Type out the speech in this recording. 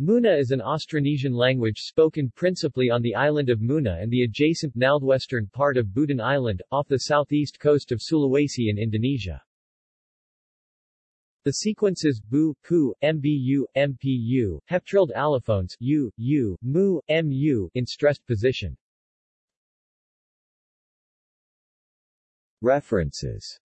Muna is an Austronesian language spoken principally on the island of Muna and the adjacent northwestern part of Buton Island, off the southeast coast of Sulawesi in Indonesia. The sequences bu, pu, mbu, mpu, have allophones u, u, mu, mu in stressed position. References